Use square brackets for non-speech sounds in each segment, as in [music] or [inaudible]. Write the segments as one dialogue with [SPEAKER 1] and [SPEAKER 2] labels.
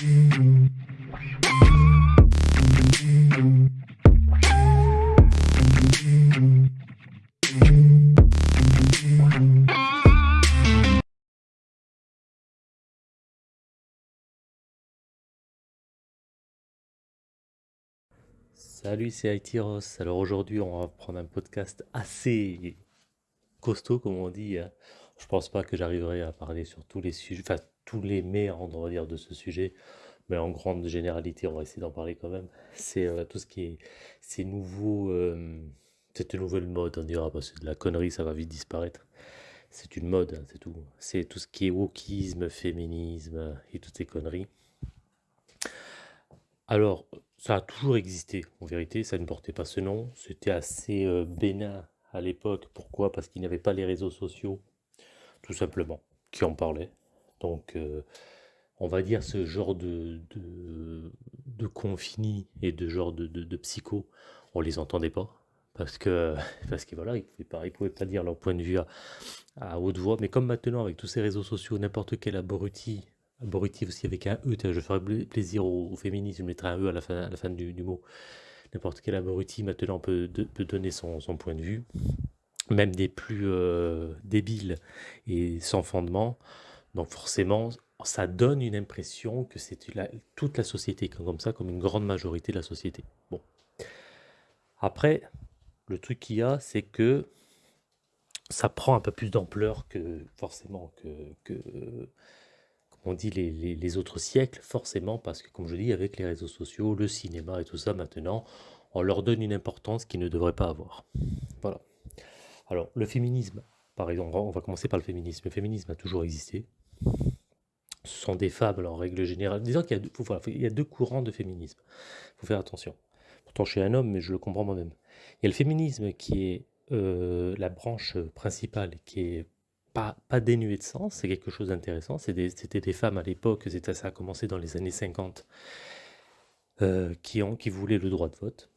[SPEAKER 1] Salut, c'est Aitiros. Alors aujourd'hui, on va prendre un podcast assez costaud, comme on dit. Je pense pas que j'arriverai à parler sur tous les sujets, enfin tous les méandres, on va dire, de ce sujet, mais en grande généralité, on va essayer d'en parler quand même. C'est euh, tout ce qui est ces nouveaux, euh, cette nouvelle mode, on dira, que de la connerie, ça va vite disparaître. C'est une mode, hein, c'est tout. C'est tout ce qui est wokisme, féminisme et toutes ces conneries. Alors, ça a toujours existé, en vérité, ça ne portait pas ce nom. C'était assez euh, bénin à l'époque. Pourquoi? Parce qu'il n'y avait pas les réseaux sociaux, simplement, qui en parlaient. Donc, euh, on va dire ce genre de, de, confini et de genre de, psycho, on les entendait pas. Parce que, [laughs] parce que voilà, ils ils pouvaient pas dire leur point de vue à, haute voix. Mais comme maintenant, avec tous ces réseaux sociaux, n'importe quel abruti Abruti aussi avec un E, je ferai pla- plaisir aux, féministes, je mettrai un E à la fin, du, mot. N'importe quel abruti maintenant peut, donner son point de vue, même des plus euh, débiles et sans fondement. Donc forcément, ça donne une impression que c'est toute la société, comme comme ça, comme une grande majorité de la société. Bon. Après, le truc qu'il y a, c'est que ça prend un peu plus d'ampleur que forcément que, que, on dit les, les- les autres siècles, forcément, parce que comme je dis, avec les réseaux sociaux, le cinéma et tout ça, maintenant, on leur donne une importance qu'ils ne devraient pas avoir. Voilà. Alors, le féminisme, par exemple, on va commencer par le féminisme. Le féminisme a toujours existé. Ce sont des femmes, en règle générale. Disons qu'il y a deux, courants de féminisme. Il faut faire attention. Pourtant, je suis un homme, mais je le comprends moi-même. Il y a le féminisme qui est euh, la branche principale, qui est pas, dénuée de sens, c'est quelque chose d'intéressant. C'était des femmes à l'époque, ça a commencé dans les années 50, euh, qui voulaient le droit de vote,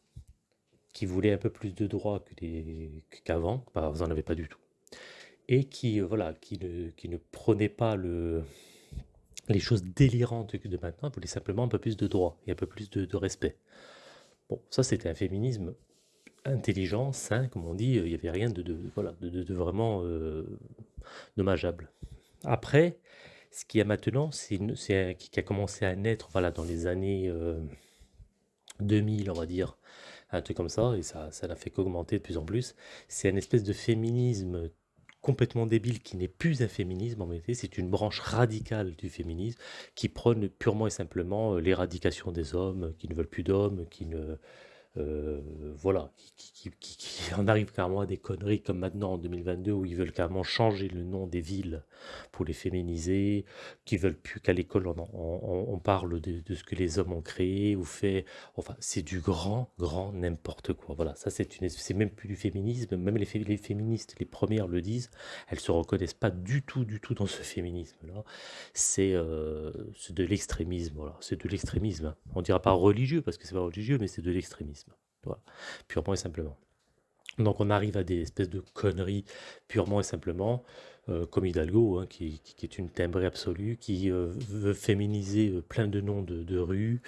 [SPEAKER 1] qui voulaient un peu plus de droits qu'avant, bah, vous n'en avez pas du tout, et qui, euh, voilà, qui, ne, qui ne prenaient pas le, les choses délirantes de maintenant, voulaient simplement un peu plus de droits et un peu plus de, respect. Bon, ça c'était un féminisme intelligent, sain, comme on dit, il n'y avait rien de, voilà, de, vraiment euh, dommageable. Après, ce qu'il y a maintenant, c'est qui a commencé à naître voilà, dans les années euh, 2000, on va dire, un truc comme ça, et ça, ça n'a fait qu'augmenter de plus en plus. C'est une espèce de féminisme complètement débile qui n'est plus un féminisme en réalité, c'est une branche radicale du féminisme qui prône purement et simplement euh, l'éradication des hommes, qui ne veulent plus d'hommes, qui ne, euh, voilà, qui, [laughs] en arrive carrément à des conneries comme maintenant en 2022 où ils veulent carrément changer le nom des villes pour les féminiser, qui veulent plus qu'à l'école on, parle de, ce que les hommes ont créé ou fait. Enfin, c'est du grand, grand n'importe quoi. Voilà, ça c'est une, c'est même plus du féminisme. Même les, les féministes, les premières le disent, elles se reconnaissent pas du tout, du tout dans ce féminisme-là. C'est euh, de l'extrémisme, voilà. C'est de l'extrémisme. hein. On dira pas religieux parce que c'est pas religieux, mais c'est de l'extrémisme. Voilà, purement et simplement. Donc on arrive à des espèces de conneries purement et simplement, euh, comme Hidalgo, hein, qui, est une timbrée absolue, qui euh, veut féminiser euh, plein de noms de, de rues,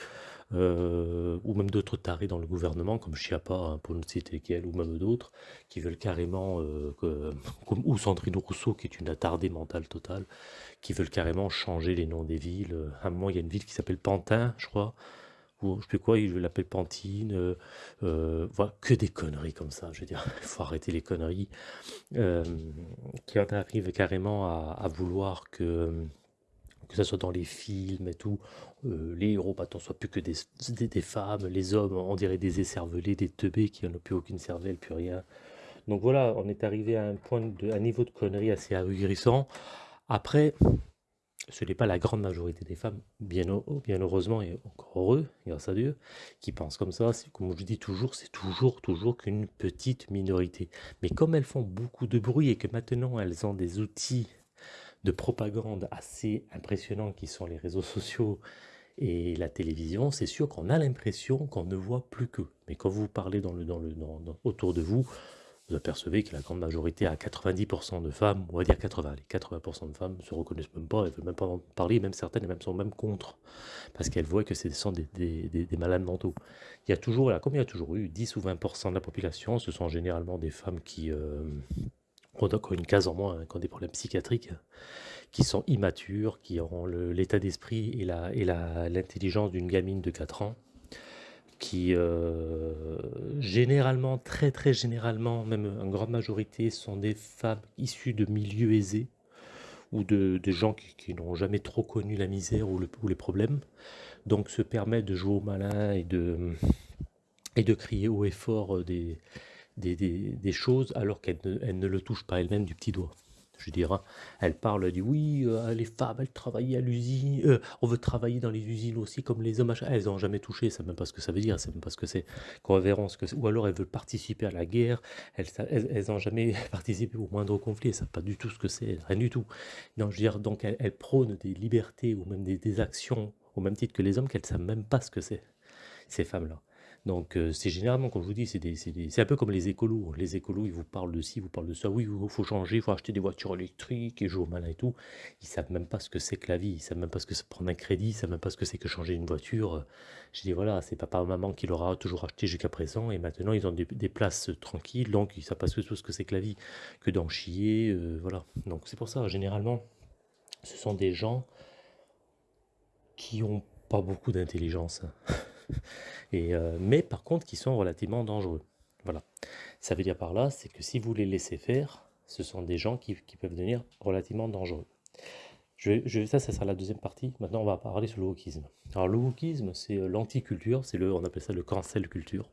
[SPEAKER 1] ou même d'autres tarés dans le gouvernement, comme Chiappa, hein, pour ne citer qu'elle, ou même d'autres, qui veulent carrément, [laughs] comme, ou Sandrine Rousseau, qui est une attardée mentale totale, qui veulent carrément changer les noms des villes. À un moment, il y a une ville qui s'appelle Pantin, je crois, ou je sais quoi, ils l'appellent Pantine. euh, euh, voilà, que des conneries comme ça, je veux dire, [laughs] il faut arrêter les conneries. Euh, qui en arrive carrément à, vouloir que, que ça soit dans les films et tout, euh, les héros, maintenant, soient plus que des, des, des femmes, les hommes, on dirait des écervelés, des teubés qui n'ont plus aucune cervelle, plus rien. Donc voilà, on est arrivé à un point de, un niveau de conneries assez ahurissant. Après, ce n'est pas la grande majorité des femmes, bien, heu- bien heureusement et encore heureux, grâce à Dieu, qui pensent comme ça. Comme je dis toujours, c'est toujours, toujours qu'une petite minorité. Mais comme elles font beaucoup de bruit et que maintenant elles ont des outils de propagande assez impressionnants qui sont les réseaux sociaux et la télévision, c'est sûr qu'on a l'impression qu'on ne voit plus qu'eux. Mais quand vous parlez dans le, autour de vous, vous apercevez que la grande majorité, à 90% de femmes, on va dire 80, les 80% de femmes se reconnaissent même pas, elles veulent même pas en parler, même certaines, même sont même contre, parce qu'elles voient que ce sont des, des, des, malades mentaux. Il y a toujours, là, comme il y a toujours eu, 10 ou 20% de la population, ce sont généralement des femmes qui euh, ont une case en moins, hein, qui ont des problèmes psychiatriques, qui sont immatures, qui ont l'état d'esprit et l'intelligence d'une gamine de 4 ans, qui euh, généralement, très très généralement, même en grande majorité, sont des femmes issues de milieux aisés ou de, gens qui, n'ont jamais trop connu la misère ou, les problèmes, donc se permettent de jouer au malin et de, et de crier haut et fort des, des, choses alors qu'elles ne, ne le touchent pas elles-mêmes du petit doigt je dirais, elle parle, dit oui, euh, les femmes, elles travaillent à l'usine, euh, on veut travailler dans les usines aussi comme les hommes, elles n'ont jamais touché, ça même pas ce que ça veut dire, c'est même pas ce que c'est, ce que ou alors elles veulent participer à la guerre, elles n'ont jamais [laughs] participé au moindre conflit, savent pas du tout ce que c'est, rien du tout. Non, je donc elles, prônent des libertés ou même des, des actions au même titre que les hommes qu'elles savent même pas ce que c'est, ces femmes-là. Donc euh, c'est généralement, comme je vous dis, c'est un peu comme les écolos. Les écolos, ils vous parlent de ci, vous parlent de ça. Oui, il faut changer, il faut acheter des voitures électriques et jouer au malin et tout. Ils savent même pas ce que c'est que la vie. Ils savent même pas ce que c'est prendre un crédit. Ils savent même pas ce que c'est que changer une voiture. Je dis voilà, c'est papa ou maman qui l'aura toujours acheté jusqu'à présent et maintenant ils ont des, places tranquilles. Donc ils savent pas ce que c'est que la vie, que d'en chier. Euh, voilà. Donc c'est pour ça, généralement, ce sont des gens qui ont pas beaucoup d'intelligence. [laughs] [laughs] Et, euh, mais par contre qui sont relativement dangereux. Voilà. Ça veut dire par là, c'est que si vous les laissez faire, ce sont des gens qui, peuvent devenir relativement dangereux. Je, ça, ça sera la deuxième partie. Maintenant, on va parler sur le wokisme. Alors, le wokisme, c'est euh, l'anticulture, c'est le, on appelle ça le cancel culture.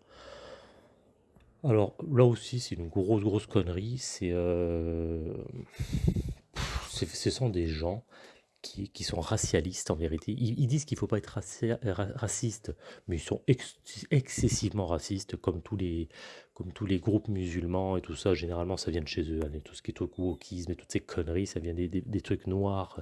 [SPEAKER 1] Alors, là aussi, c'est une grosse, grosse connerie. C'est, euh, ce sont des gens qui, sont racialistes en vérité. Ils, disent qu'il ne faut pas être raciste, mais ils sont excessivement racistes, comme tous, les, comme tous les groupes musulmans et tout ça. Généralement, ça vient de chez eux. Hein, tout ce qui est wokisme et toutes ces conneries, ça vient des, des, trucs noirs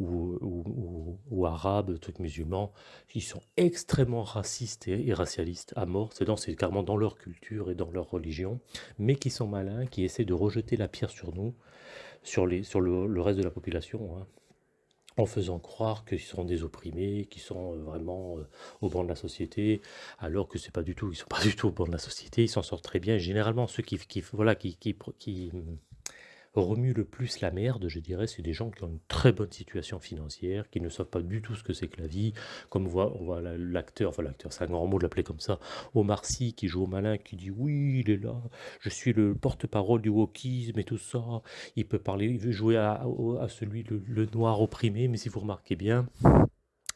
[SPEAKER 1] ou, ou, ou, arabes, trucs musulmans. Ils sont extrêmement racistes et, racialistes à mort. C'est carrément dans leur culture et dans leur religion, mais qui sont malins, qui essaient de rejeter la pierre sur nous, sur, les, sur le, reste de la population. Hein en faisant croire qu'ils sont des opprimés, qu'ils sont euh, vraiment euh, au banc de la société, alors que c'est pas du tout, ils sont pas du tout au banc de la société, ils s'en sortent très bien. généralement, ceux qui, qui voilà, qui, qui, qui remue le plus la merde, je dirais, c'est des gens qui ont une très bonne situation financière, qui ne savent pas du tout ce que c'est que la vie, comme on voit, l'acteur, enfin l'acteur, c'est un grand mot de l'appeler comme ça, Omar Sy qui joue au malin, qui dit oui, il est là, je suis le porte-parole du wokisme et tout ça, il peut parler, il veut jouer à, celui, le noir opprimé, mais si vous remarquez bien,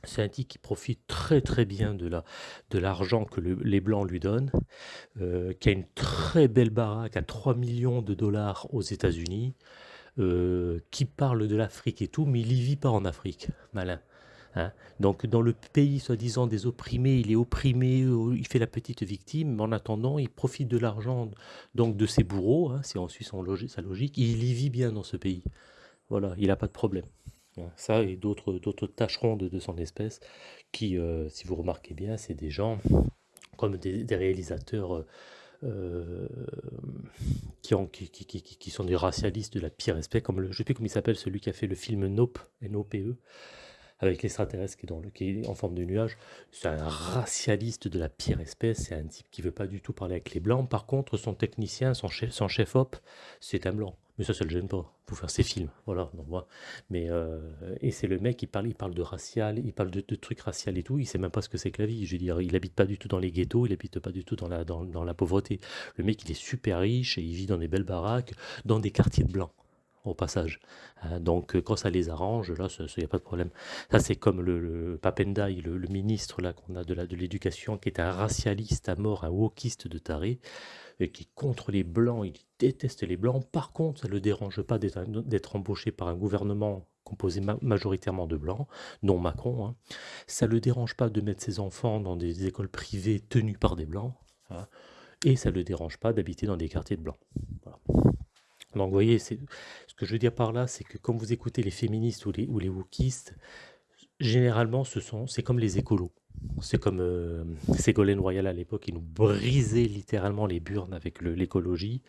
[SPEAKER 1] c'est un type qui profite très très bien de la de l'argent que les blancs lui donnent, euh, qui a une très belle baraque à 3 millions de dollars aux États-Unis, euh, qui parle de l'Afrique et tout, mais il y vit pas en Afrique, malin. Hein. Donc dans le pays soi-disant des opprimés, il est opprimé, euh, il fait la petite victime, mais en attendant, il profite de l'argent de ses bourreaux, hein, si on suit sa logique, il y vit bien dans ce pays. Voilà, il n'a pas de problème. Ça et d'autres tâcherons de, son espèce qui, euh, si vous remarquez bien, c'est des gens comme des, réalisateurs euh, qui, ont, qui, qui, qui, sont des racialistes de la pire espèce, comme le, je ne sais plus comment il s'appelle, celui qui a fait le film Nope, N-O-P-E, avec l'extraterrestre qui, est dans le, qui est en forme de nuage. C'est un racialiste de la pire espèce, c'est un type qui veut pas du tout parler avec les blancs. Par contre, son technicien, son chef, son chef op, c'est un blanc. Mais ça, ça le gêne pas pour faire ses films. Voilà. Donc, moi, mais, euh, et c'est le mec, il parle, il parle de racial, il parle de, trucs racial et tout. Il sait même pas ce que c'est que la vie. Je veux dire, il habite pas du tout dans les ghettos, il habite pas du tout dans la, dans, dans la pauvreté. Le mec, il est super riche et il vit dans des belles baraques, dans des quartiers de blancs au passage. Hein, donc quand ça les arrange, là, il n'y a pas de problème. Ça, c'est comme le, le Papendai, le, ministre là qu'on a de l'éducation, qui est un racialiste à mort, un wokiste de taré qui contre les Blancs, il déteste les Blancs. Par contre, ça ne le dérange pas d'être embauché par un gouvernement composé majoritairement de Blancs, non Macron. Hein. Ça ne le dérange pas de mettre ses enfants dans des écoles privées tenues par des Blancs. Hein. Et ça ne le dérange pas d'habiter dans des quartiers de Blancs. Donc vous voyez, ce que je veux dire par là, c'est que quand vous écoutez les féministes ou les, ou les wokistes, généralement, ce sont, c'est comme les écolos. C'est comme euh, Ségolène Royal à l'époque, qui nous brisait littéralement les burnes avec l'écologie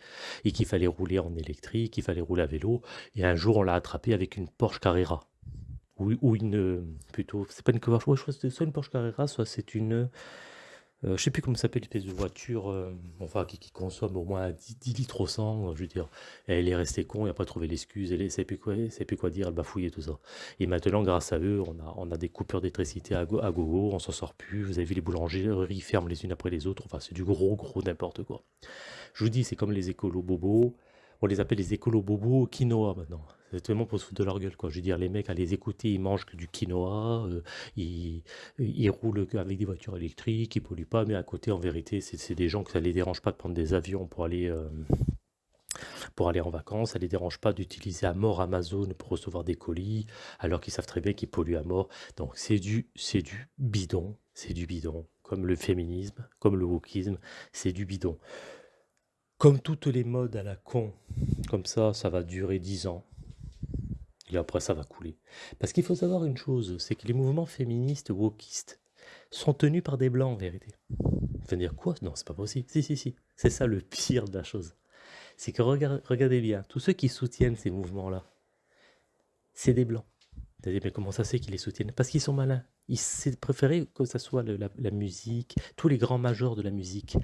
[SPEAKER 1] et qu'il fallait rouler en électrique, qu'il fallait rouler à vélo. Et un jour, on l'a attrapé avec une Porsche Carrera. Ou, ou une. euh, Plutôt. C'est pas une Porsche, ouais, soit une Porsche Carrera, soit c'est une. Euh, je sais plus comment ça s'appelle, une espèce de voiture, euh, enfin, qui, qui consomme au moins 10, 10 litres au 100, euh, je veux dire. Elle est restée con, elle n'a pas trouvé l'excuse, elle ne savait plus quoi, plus quoi dire, elle bafouillait tout ça. Et maintenant, grâce à eux, on a, des coupures d'électricité à gogo, on s'en sort plus. Vous avez vu les boulangeries ferment les unes après les autres, enfin, c'est du gros, gros n'importe quoi. Je vous dis, c'est comme les écolos bobos. On les appelle les écolos bobos quinoa maintenant. C'est vraiment pour se foutre de leur gueule, quoi. Je veux dire, les mecs, à les écouter, ils mangent que du quinoa, euh, ils, ils roulent avec des voitures électriques, ils polluent pas, mais à côté, en vérité, c'est des gens que ça les dérange pas de prendre des avions pour aller, euh, pour aller en vacances, ça les dérange pas d'utiliser à mort Amazon pour recevoir des colis, alors qu'ils savent très bien qu'ils polluent à mort. Donc c'est du, du bidon, c'est du bidon. Comme le féminisme, comme le wokisme, c'est du bidon. Comme toutes les modes à la con, comme ça, ça va durer 10 ans. Après, ça va couler. Parce qu'il faut savoir une chose, c'est que les mouvements féministes wokistes sont tenus par des blancs en vérité. Vous dire quoi? Non, c'est pas possible. Si, si, si. C'est ça le pire de la chose. C'est que regard- regardez bien, tous ceux qui soutiennent ces mouvements-là, c'est des blancs. Vous allez dire, mais comment ça c'est qu'ils les soutiennent? Parce qu'ils sont malins. Ils c'est préféré que ce soit la, musique, tous les grands majors de la musique,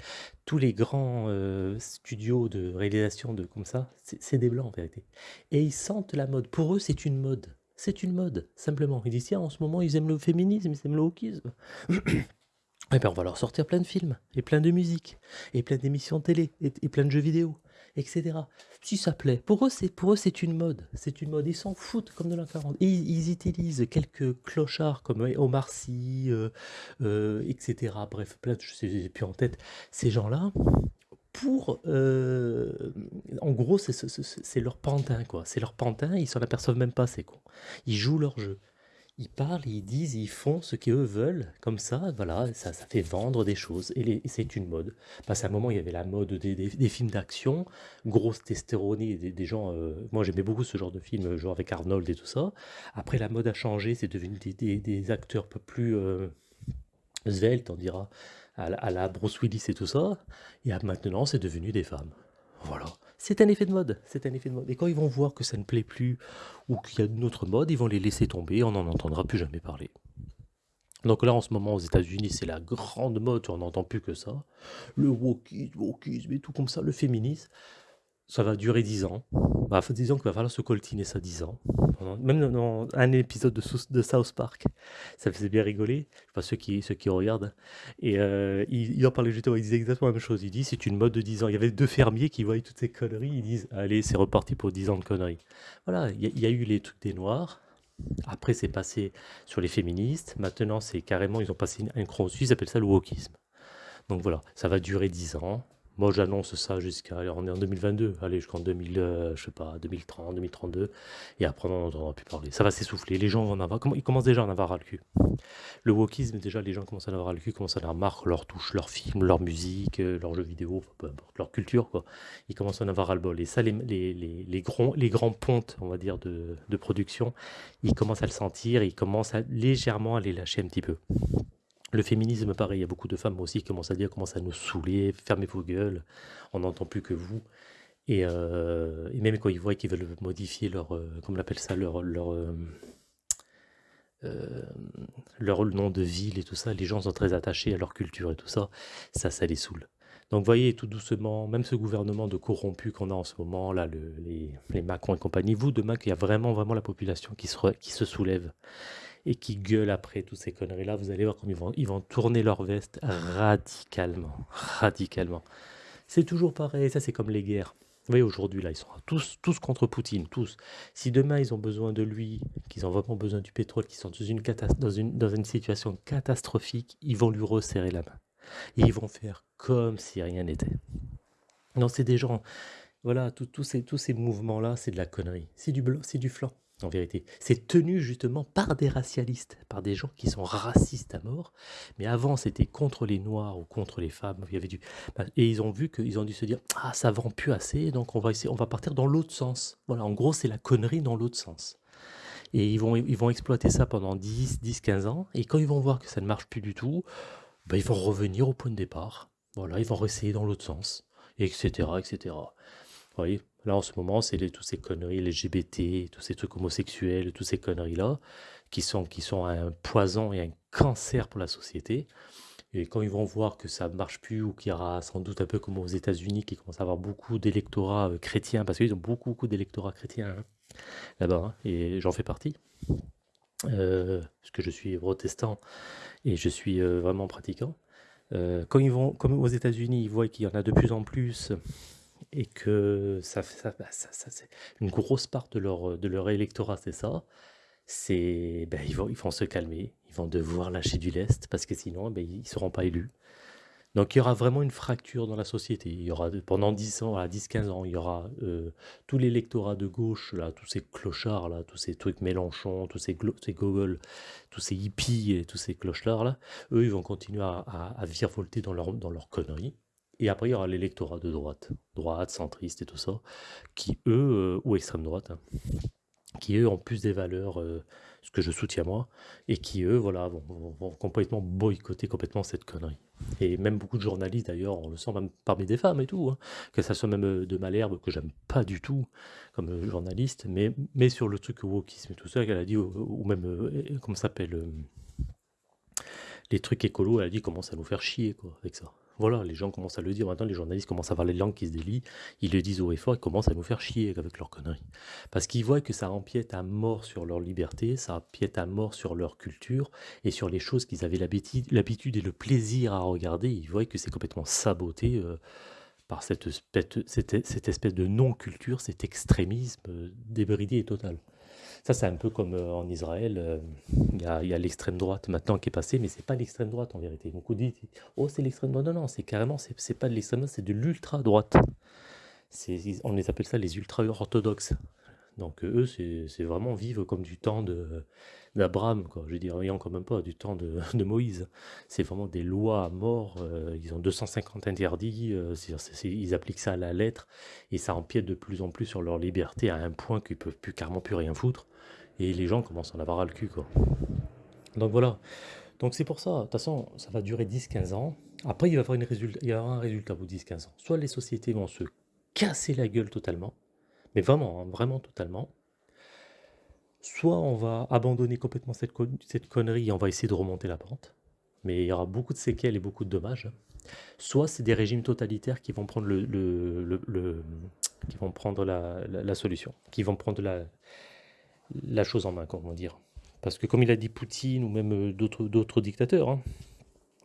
[SPEAKER 1] tous les grands euh, studios de réalisation de comme ça, c'est des blancs en vérité. Et ils sentent la mode. Pour eux, c'est une mode. C'est une mode, simplement. Ils disent, tiens, en ce moment, ils aiment le féminisme, ils aiment le wokisme. [coughs] Eh bien, on va leur sortir plein de films, et plein de musique, et plein d'émissions télé, et, et plein de jeux vidéo, etc. Si ça plaît. Pour eux, c'est pour eux, c'est une mode. C'est une mode. Ils s'en foutent comme de l'an 40. Et ils, utilisent quelques clochards comme Omar Sy, euh, euh, etc. Bref, plein de, je sais plus en tête. Ces gens-là, pour... euh, en gros, c'est leur pantin, quoi. C'est leur pantin, ils s'en aperçoivent même pas, c'est con. Ils jouent leur jeu. Ils parlent, ils disent, ils font ce qu'eux veulent, comme ça, voilà, ça, ça fait vendre des choses, et, c'est une mode. Parce qu'à un moment, il y avait la mode des, des- films d'action, grosse testéronie, des, des gens, euh, moi j'aimais beaucoup ce genre de film, genre avec Arnold et tout ça. Après, la mode a changé, c'est devenu des, acteurs un peu plus euh, on dira, à la, à la Bruce Willis et tout ça, et maintenant, c'est devenu des femmes. Voilà. C'est un effet de mode, c'est un effet de mode. Et quand ils vont voir que ça ne plaît plus ou qu'il y a une autre mode, ils vont les laisser tomber, on n'en entendra plus jamais parler. Donc là, en ce moment, aux États-Unis, c'est la grande mode, on n'entend plus que ça. Le wokisme, wokisme et tout comme ça, le féminisme, ça va durer 10 ans. Bah, disons qu'il va falloir se coltiner ça 10 ans. Même dans un épisode de, South Park, ça faisait bien rigoler, je sais pas ceux qui, regardent. Et euh, il, en parlait justement, il disait exactement la même chose. Il dit c'est une mode de 10 ans. Il y avait deux fermiers qui voyaient toutes ces conneries, ils disent allez, c'est reparti pour 10 ans de conneries. Voilà, il y, a- eu les trucs des noirs. Après, c'est passé sur les féministes. Maintenant, c'est carrément, ils ont passé un cran au-dessus, ils appellent ça le wokisme. Donc voilà, ça va durer 10 ans. Moi, j'annonce ça jusqu'à, on est en 2022, allez, jusqu'en 2000, euh, je sais pas, 2030, 2032, et après, on n'en entendra plus parler. Ça va s'essouffler, les gens vont en avoir, comment- ils commencent déjà à en avoir ras le cul. Le wokisme, déjà, les gens commencent à en avoir ras le cul, commencent à en avoir leur touche, leurs films, leur musique, euh, leurs jeux vidéo, peu importe, leur culture, quoi. Ils commencent à en avoir ras le bol. Et ça, les, les, les, les grands, les grands pontes, on va dire, de, de production, ils commencent à le sentir, ils commencent à, légèrement à les lâcher un petit peu. Le féminisme, pareil, il y a beaucoup de femmes aussi qui commencent à dire, commencent à nous saouler, fermez vos gueules, on n'entend plus que vous. Et, euh, et même quand ils voient qu'ils veulent modifier leur, euh, comment on appelle ça, leur, leur, euh, euh, nom de ville et tout ça, les gens sont très attachés à leur culture et tout ça, ça, ça les saoule. Donc voyez, tout doucement, même ce gouvernement de corrompus qu'on a en ce moment, là, le- les, les Macron et compagnie, vous, demain, qu'il y a vraiment, vraiment la population qui se soulève et qui gueule après toutes ces conneries-là, vous allez voir comme ils vont, ils vont tourner leur veste radicalement, radicalement. C'est toujours pareil, ça c'est comme les guerres. Vous voyez, aujourd'hui, là, ils sont tous, tous contre Poutine, tous. Si demain, ils ont besoin de lui, qu'ils ont vraiment besoin du pétrole, qu'ils sont dans une, situation catastrophique, ils vont lui resserrer la main. Et ils vont faire comme si rien n'était. Non, c'est des gens, voilà, tous ces, tous ces mouvements-là, c'est de la connerie. C'est du c'est du flanc, en vérité. C'est tenu justement par des racialistes, par des gens qui sont racistes à mort. Mais avant, c'était contre les noirs ou contre les femmes. Il y avait du... bah, Et ils ont vu qu'ils ont dû se dire, ah, ça vend plus assez, donc on va essayer, on va partir dans l'autre sens. Voilà, en gros, c'est la connerie dans l'autre sens. Et ils vont, ils vont exploiter ça pendant 10, 10, 15 ans. Et quand ils vont voir que ça ne marche plus du tout, ben, ils vont revenir au point de départ. Voilà, ils vont réessayer dans l'autre sens, etc., etc. Voyez, là en ce moment, c'est toutes ces conneries LGBT, tous ces trucs homosexuels, toutes ces conneries-là, qui sont, qui sont un poison et un cancer pour la société. Et quand ils vont voir que ça ne marche plus ou qu'il y aura sans doute un peu comme aux États-Unis qui commencent à avoir beaucoup d'électorats euh, chrétiens, parce qu'ils ont beaucoup, beaucoup d'électorats chrétiens hein, là-bas, hein, et j'en fais partie, euh, parce que je suis protestant et je suis euh, vraiment pratiquant. quand ils vont, comme aux États-Unis, ils voient qu'il y en a de plus en plus et que ça, ça, bah, ça, ça c'est une grosse part de leur, de leur électorat, c'est ça, c'est, ben, ils, vont, ils vont se calmer, ils vont devoir lâcher du lest parce que sinon, ben, ils ne seront pas élus. Donc il y aura vraiment une fracture dans la société. Il y aura pendant 10 ans, 10-15 ans, il y aura euh, tout l'électorat de gauche, là, tous ces clochards, là, tous ces trucs Mélenchon, tous ces, ces tous ces hippies et tous ces clochards, là, eux, ils vont continuer à, à, virevolter dans leur, dans leur conneries. Et après, il y aura l'électorat de droite, droite, centriste et tout ça, qui eux, euh, ou extrême droite, hein, qui eux ont plus des valeurs, euh, ce que je soutiens moi, et qui eux, voilà, vont, complètement boycotter complètement cette connerie. Et même beaucoup de journalistes d'ailleurs, on le sent même parmi des femmes et tout, hein, que ça soit même euh, de Malherbe, que j'aime pas du tout comme journaliste, mais, mais sur le truc wokisme et tout ça, qu'elle a dit, ou, même, euh, comment ça s'appelle, les trucs écolos, elle a dit, commence à nous faire chier, quoi, avec ça. Voilà, les gens commencent à le dire. Maintenant, les journalistes commencent à avoir les langues qui se délient. Ils le disent haut et fort, commencent à nous faire chier avec leurs conneries. Parce qu'ils voient que ça empiète à mort sur leur liberté, ça empiète à mort sur leur culture et sur les choses qu'ils avaient l'habitude et le plaisir à regarder. Ils voient que c'est complètement saboté euh, par cette, cette, espèce de non-culture, cet extrémisme euh, débridé et total. Ça, c'est un peu comme euh, en Israël, euh, il y a, l'extrême droite maintenant qui est passée, mais c'est pas l'extrême droite en vérité. Beaucoup disent, oh, c'est l'extrême droite. Non, non, c'est carrément, c'est pas de l'extrême droite, c'est de l'ultra droite. On les appelle ça les ultra orthodoxes. Donc eux, c'est vraiment vivre comme du temps d'Abraham, quoi. Je dirais quand même pas, du temps [laughs] de, Moïse. C'est vraiment des lois à mort. Euh, ils ont 250 interdits. ils appliquent ça à la lettre et ça empiète de plus en plus sur leur liberté à un point qu'ils peuvent plus carrément plus rien foutre et les gens commencent à en avoir à le cul, quoi. Donc voilà. Donc c'est pour ça, de toute façon, ça va durer 10-15 ans. Après, il va, y avoir une résultat, il y aura un résultat au bout de 10-15 ans. Soit les sociétés vont se casser la gueule totalement, mais vraiment, hein, vraiment totalement. Soit on va abandonner complètement cette, cette connerie et on va essayer de remonter la pente. Mais il y aura beaucoup de séquelles et beaucoup de dommages. Soit c'est des régimes totalitaires qui vont prendre le, qui vont prendre la, la, solution, qui vont prendre la, la chose en main, comment dire. Parce que comme il a dit Poutine ou même euh, d'autres dictateurs, hein,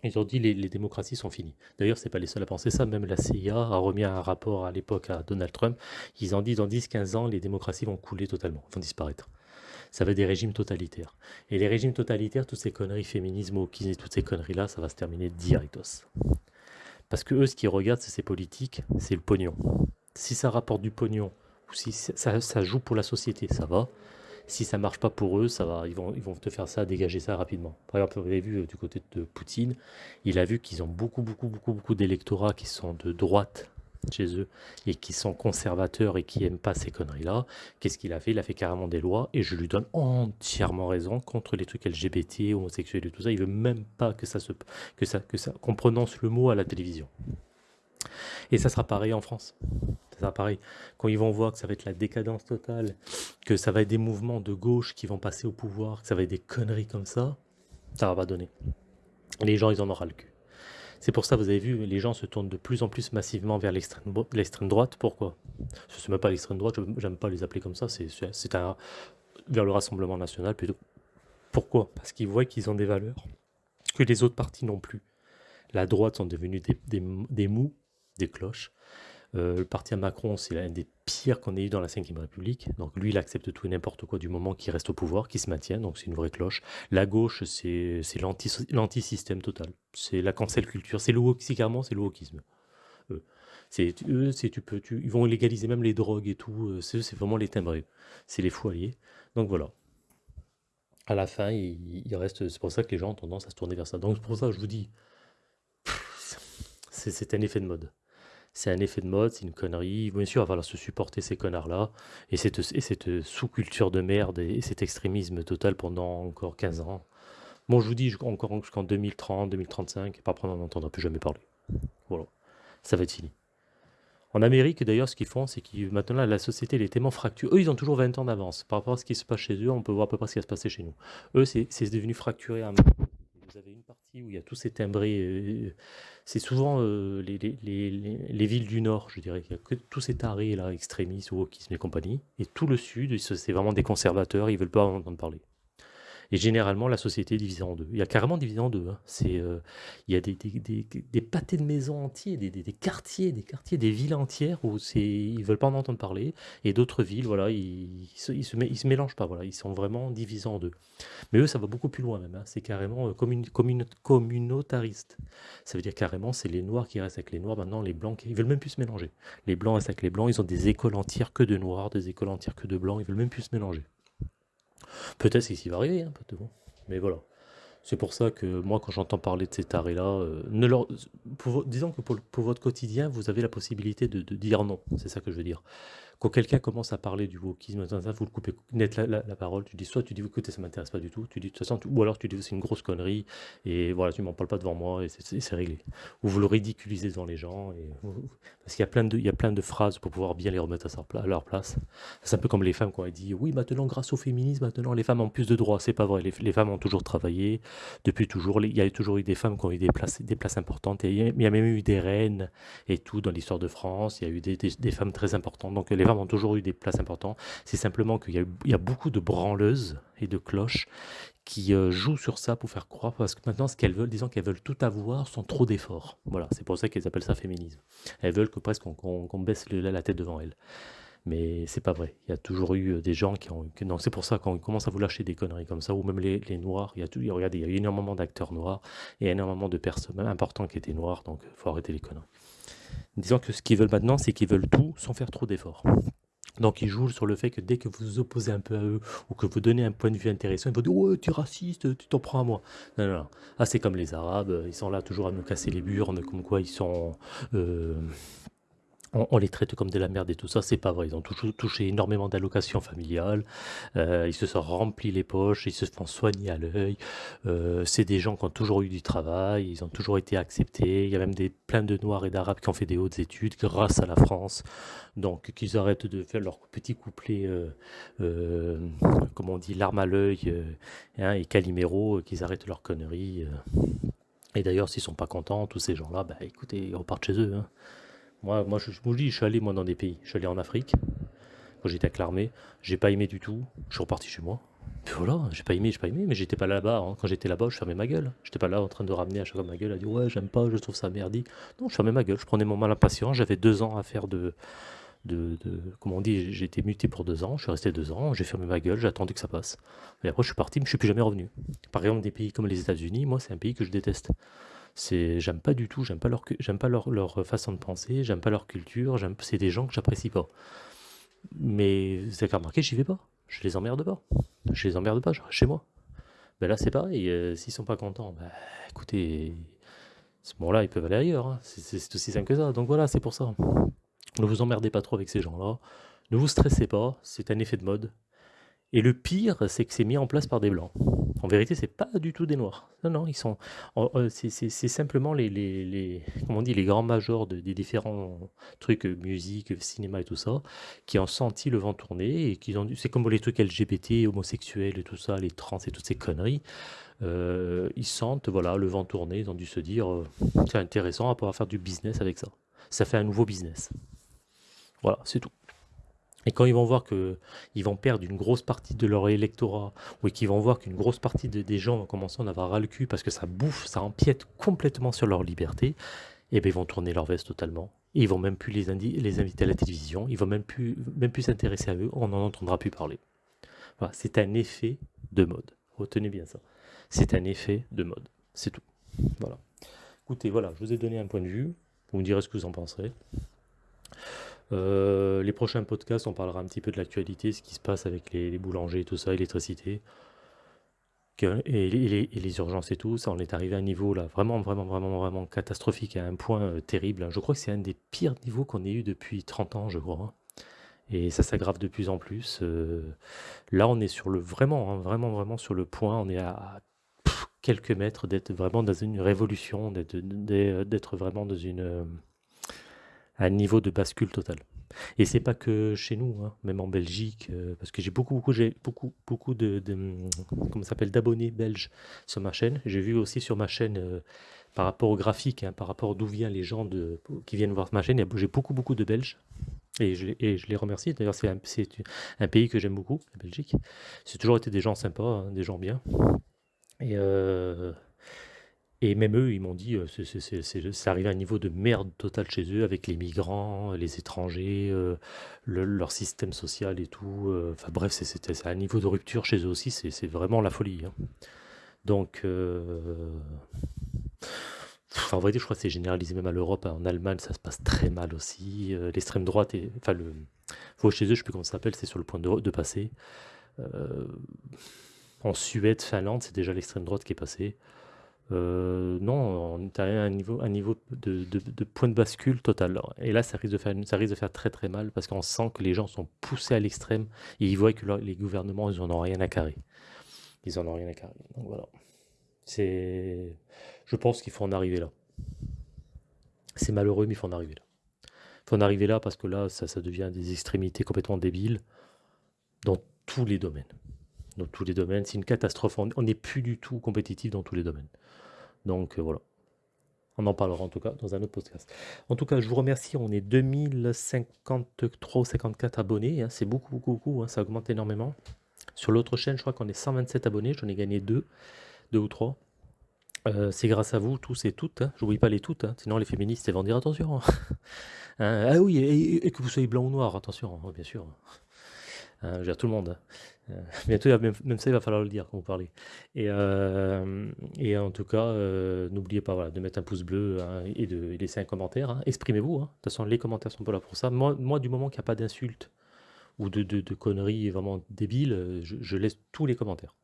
[SPEAKER 1] ils ont dit les, les démocraties sont finies. D'ailleurs, c'est pas les seuls à penser ça. Même la CIA a remis un rapport à l'époque à Donald Trump. Ils ont dit dans 10-15 ans, les démocraties vont couler totalement, vont disparaître. Ça va être des régimes totalitaires. Et les régimes totalitaires, toutes ces conneries, féminisme, et toutes ces conneries-là, ça va se terminer directos. Parce que eux, ce qu'ils regardent, c'est ces politiques, c'est le pognon. Si ça rapporte du pognon, ou si ça joue pour la société, ça va. Si ça marche pas pour eux, ça va, ils vont, ils vont te faire ça, dégager ça rapidement. Par exemple, vous avez vu euh, du côté de Poutine, il a vu qu'ils ont beaucoup, beaucoup, beaucoup, beaucoup d'électorats qui sont de droite chez eux et qui sont conservateurs et qui aiment pas ces conneries-là. Qu'est-ce qu'il a fait? Il a fait carrément des lois et je lui donne entièrement raison contre les trucs LGBT, homosexuels et tout ça. Il veut même pas que ça se, que ça, que ça, qu'on prononce le mot à la télévision. Et ça sera pareil en France. Ça sera pareil. Quand ils vont voir que ça va être la décadence totale, que ça va être des mouvements de gauche qui vont passer au pouvoir, que ça va être des conneries comme ça, ça va pas donner. Les gens, ils en auront le cul. C'est pour ça, vous avez vu, les gens se tournent de plus en plus massivement vers l'extrême droite. Pourquoi? Ce n'est même pas l'extrême droite, j'aime pas les appeler comme ça, c'est vers le Rassemblement National plutôt. Pourquoi? Parce qu'ils voient qu'ils ont des valeurs que les autres partis n'ont plus. La droite sont devenus des, des mous, des cloches. Euh, le parti à Macron, c'est l'un des pires qu'on ait eu dans la Ve République. Donc lui, il accepte tout et n'importe quoi du moment qu'il reste au pouvoir, qu'il se maintient. Donc c'est une vraie cloche. La gauche, c'est l'anti-système total. C'est la cancel culture. C'est le c'est le wokisme. C'est eux, tu peux, ils vont légaliser même les drogues et tout. Euh, c'est vraiment les timbrés. C'est les alliés. Donc voilà. À la fin, il, il. C'est pour ça que les gens ont tendance à se tourner vers ça. Donc c'est pour ça que je vous dis, c'est un effet de mode c'est un effet de mode, c'est une connerie. Bien sûr, il va falloir se supporter ces connards-là, et cette, et cette sous-culture de merde, et cet extrémisme total pendant encore 15 ans. Bon, je vous dis, encore jusqu'en 2030, 2035, et après on n'en entendra plus jamais parler. Voilà, ça va être fini. En Amérique, d'ailleurs, ce qu'ils font, c'est que maintenant, la société elle est tellement fracturée. Eux, ils ont toujours 20 ans d'avance. Par rapport à ce qui se passe chez eux, on peut voir à peu près ce qui va se passer chez nous. Eux, c'est devenu fracturé à vous avez une où il y a tous ces timbrés. Euh, c'est souvent euh, les, les, les, les, villes du nord, je dirais. Il y a que tous ces tarés là, extrémistes, wokisme et compagnie. Et tout le sud, c'est vraiment des conservateurs, ils veulent pas en entendre parler. Et généralement, la société est divisée en deux. Il y a carrément divisé en deux. Hein. C'est, euh, il y a des, des, des, pâtés de maisons entiers, des, quartiers, des quartiers, des villes entières où c'est, ils veulent pas en entendre parler. Et d'autres villes, voilà, ils, ils, se, ils se mélangent pas. Voilà, ils sont vraiment divisés en deux. Mais eux, ça va beaucoup plus loin même. Hein. C'est carrément euh, communautariste. Ça veut dire carrément, c'est les noirs qui restent avec les noirs. Maintenant, les blancs, ils veulent même plus se mélanger. Les blancs restent avec les blancs. Ils ont des écoles entières que de noirs, des écoles entières que de blancs. Ils veulent même plus se mélanger. Peut-être c'est ce qui va arriver, hein, mais voilà. C'est pour ça que moi, quand j'entends parler de ces tarés-là, euh, ne leur... disons que pour, votre quotidien, vous avez la possibilité de dire non. C'est ça que je veux dire quand quelqu'un commence à parler du wokisme, vous le coupez net la, parole, tu dis soit tu dis écoutez ça m'intéresse pas du tout, tu dis de toute façon, ou alors tu dis c'est une grosse connerie et voilà tu m'en parles pas devant moi et c'est réglé. Ou vous le ridiculisez devant les gens et, parce qu'il y a plein de il y a plein de phrases pour pouvoir bien les remettre à, leur place. C'est un peu comme les femmes quand elles disent oui maintenant grâce au féminisme maintenant les femmes ont plus de droits, c'est pas vrai. Les, femmes ont toujours travaillé depuis toujours. Il y a toujours eu des femmes qui ont eu des places des places importantes et il y a même eu des reines et tout dans l'histoire de France. Il y a eu des, des femmes très importantes donc les ont toujours eu des places importantes. C'est simplement qu'il y, a beaucoup de branleuses et de cloches qui euh, jouent sur ça pour faire croire, parce que maintenant, ce qu'elles veulent, disons qu'elles veulent tout avoir sans trop d'efforts. Voilà, c'est pour ça qu'elles appellent ça féminisme. Elles veulent que presque qu'on baisse la tête devant elles. Mais c'est pas vrai. Il y a toujours eu euh, des gens qui ont. Donc c'est pour ça qu'on commence à vous lâcher des conneries comme ça, ou même les, noirs. Il y a regardez, il y a eu énormément d'acteurs noirs et énormément de personnes importantes qui étaient noires, donc il faut arrêter les conneries. Disons que ce qu'ils veulent maintenant, c'est qu'ils veulent tout sans faire trop d'efforts. Donc ils jouent sur le fait que dès que vous vous opposez un peu à eux ou que vous donnez un point de vue intéressant, ils vont dire oh tu es raciste, tu t'en prends à moi. Non non non. Ah c'est comme les Arabes, ils sont là toujours à nous casser les burnes, comme quoi ils sont euh, on, les traite comme de la merde et tout ça, c'est pas vrai. Ils ont touché, touché énormément d'allocations familiales, euh, ils se sont remplis les poches, ils se font soigner à l'œil. Euh, c'est des gens qui ont toujours eu du travail, ils ont toujours été acceptés. Il y a même des, plein de Noirs et d'Arabes qui ont fait des hautes études grâce à la France. Donc qu'ils arrêtent de faire leur petit couplet, euh, comme on dit, l'arme à l'œil hein, et Calimero, qu'ils arrêtent leurs conneries. Et d'ailleurs, s'ils sont pas contents, tous ces gens-là, bah écoutez, ils repartent chez eux. Hein. Moi, moi je, vous dis, je suis allé moi dans des pays. Je suis allé en Afrique, quand j'étais avec l'armée. J'ai pas aimé du tout. Je suis reparti chez moi. Puis voilà, j'ai pas aimé, j'ai pas aimé, mais j'étais pas là-bas. Hein. Quand j'étais là-bas, je fermais ma gueule. J'étais pas là en train de ramener à chaque fois ma gueule à dire ouais, j'aime pas, je trouve ça merdique. Non, je fermais ma gueule. Je prenais mon mal impatient. J'avais deux ans à faire de, de, de, comment on dit, j'ai été muté pour deux ans, je suis resté deux ans, j'ai fermé ma gueule, j'ai attendu que ça passe. Et après, je suis parti, mais je suis plus jamais revenu. Par exemple, des pays comme les États-Unis, moi, c'est un pays que je déteste. C'est, j'aime pas du tout, j'aime pas leur, j'aime pas leur, façon de penser, j'aime pas leur culture, c'est des gens que j'apprécie pas. Mais vous avez remarqué, j'y vais pas. Je les emmerde pas. Je les emmerde pas, chez moi. Ben là, c'est pareil. Euh, s'ils sont pas contents, ben, écoutez, ce moment-là, ils peuvent aller ailleurs. Hein. C'est, aussi simple que ça. Donc voilà, c'est pour ça. Ne vous emmerdez pas trop avec ces gens-là. Ne vous stressez pas. C'est un effet de mode. Et le pire, c'est que c'est mis en place par des blancs. En vérité, c'est pas du tout des noirs. Non, non, ils sont. Euh, c'est simplement les, les, les, comment on dit, les grands majors des différents trucs, euh, musique, cinéma et tout ça, qui ont senti le vent tourner et qui ont C'est comme les trucs LGBT, homosexuels et tout ça, les trans et toutes ces conneries. Euh, ils sentent, voilà, le vent tourner. Ils ont dû se dire, c'est intéressant à pouvoir faire du business avec ça. Ça fait un nouveau business. Voilà, c'est tout. Et quand ils vont voir qu'ils vont perdre une grosse partie de leur électorat, ou qu'ils vont voir qu'une grosse partie des gens vont commencer à en avoir ras le cul parce que ça bouffe, ça empiète complètement sur leur liberté, et eh bien ils vont tourner leur veste totalement. Et ils vont même plus les, inviter à la télévision, ils vont même plus s'intéresser à eux, on n'en entendra plus parler. C'est un effet de mode. Retenez bien ça. C'est un effet de mode. C'est tout. Voilà. Écoutez, voilà, je vous ai donné un point de vue. Vous me direz ce que vous en penserez. Euh, les prochains podcasts, on parlera un petit peu de l'actualité, ce qui se passe avec les, boulangers et tout ça, l'électricité. et, les, urgences et tout, ça, on est arrivé à un niveau là vraiment, vraiment, vraiment, vraiment catastrophique, à un point euh, terrible. Je crois que c'est un des pires niveaux qu'on ait eu depuis 30 ans, je crois. Et ça s'aggrave de plus en plus. euh, là, on est sur le vraiment, hein, vraiment, vraiment sur le point. On est à quelques mètres d'être vraiment dans une révolution, d'être vraiment dans une, un niveau de bascule total. Et c'est pas que chez nous, hein, même en Belgique, euh, parce que j'ai beaucoup, beaucoup, j'ai beaucoup, beaucoup de, de, comment s'appelle, d'abonnés belges sur ma chaîne. J'ai vu aussi sur ma chaîne, euh, par rapport au graphique, hein, par rapport d'où viennent les gens qui viennent voir ma chaîne, j'ai beaucoup, beaucoup de Belges. Et je, les- remercie. D'ailleurs, c'est un, c'est un pays que j'aime beaucoup, la Belgique. C'est toujours été des gens sympas, hein, des gens bien. Et, euh, et même eux, ils m'ont dit, euh, c'est arrivé à un niveau de merde total chez eux, avec les migrants, les étrangers, euh, le- leur système social et tout. euh, Enfin bref, c'est un niveau de rupture chez eux aussi, c'est vraiment la folie. hein. Donc, euh, pff, en je crois que c'est généralisé même à l'Europe. hein. En Allemagne, ça se passe très mal aussi. L'extrême droite, enfin, le, faut chez eux, je sais plus comment ça s'appelle, c'est sur le point de, passer. En Suède, Finlande, c'est déjà l'extrême droite qui est passée. Euh, non, on est à un niveau, un niveau de, point de bascule total. Et là, ça risque de faire, de faire très très mal parce qu'on sent que les gens sont poussés à l'extrême et ils voient que les gouvernements, ils en ont rien à carrer. Ils en ont rien à carrer. Donc voilà. Je pense qu'il faut en arriver là. C'est malheureux, mais il faut en arriver là. Il faut en arriver là parce que là, ça, ça devient des extrémités complètement débiles dans tous les domaines. Dans tous les domaines, c'est une catastrophe. On n'est plus du tout compétitif dans tous les domaines. Donc euh, voilà. On en parlera en tout cas dans un autre podcast. En tout cas, je vous remercie. On est 2053 ou 54 abonnés. hein. C'est beaucoup, beaucoup, beaucoup. hein. Ça augmente énormément. Sur l'autre chaîne, je crois qu'on est 127 abonnés. J'en ai gagné deux, deux ou trois. Euh, c'est grâce à vous, tous et toutes. Hein. J'oublie pas les toutes. hein. Sinon, les féministes, elles vont dire attention. [laughs] Ah oui, et, que vous soyez blanc ou noir, attention, bien sûr. Hein, je veux tout le monde. Euh, [laughs] bientôt, même, ça, il va falloir le dire quand vous parlez. Et, euh, en tout cas, euh, n'oubliez pas de mettre un pouce bleu hein, et de laisser un commentaire. hein. Exprimez-vous. hein. De toute façon, les commentaires sont pas là pour ça. Moi, du moment qu'il n'y a pas d'insultes ou de, conneries vraiment débiles, je laisse tous les commentaires.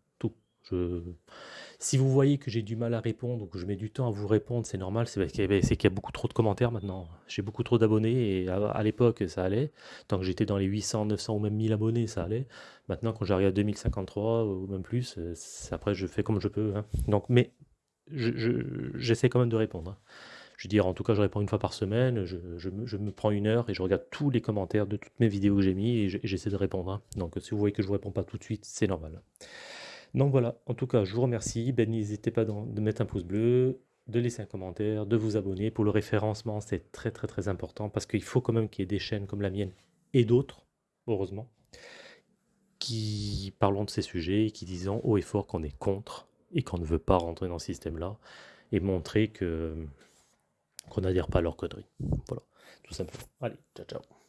[SPEAKER 1] Si vous voyez que j'ai du mal à répondre ou que je mets du temps à vous répondre, c'est normal, c'est qu'il y, a beaucoup trop de commentaires maintenant. J'ai beaucoup trop d'abonnés et à, l'époque, ça allait. Tant que j'étais dans les 800, 900 ou même 1000 abonnés, ça allait. Maintenant, quand j'arrive à 2053 ou même plus, euh, après, je fais comme je peux. hein. Donc, mais je- je- j'essaie quand même de répondre. hein. Je veux dire, en tout cas, je réponds une fois par semaine. Je, me, je me prends une heure et je regarde tous les commentaires de toutes mes vidéos que j'ai mis et j'essaie de répondre. hein. Donc, si vous voyez que je ne vous réponds pas tout de suite, c'est normal. Donc voilà, en tout cas, je vous remercie. Ben, n'hésitez pas de mettre un pouce bleu, de laisser un commentaire, de vous abonner. Pour le référencement, c'est très très très important parce qu'il faut quand même qu'il y ait des chaînes comme la mienne et d'autres, heureusement, qui parlons de ces sujets et qui disent haut et fort qu'on est contre et qu'on ne veut pas rentrer dans ce système-là et montrer que qu'on n'adhère pas à leurs conneries. Voilà, tout simplement. Allez, ciao ciao.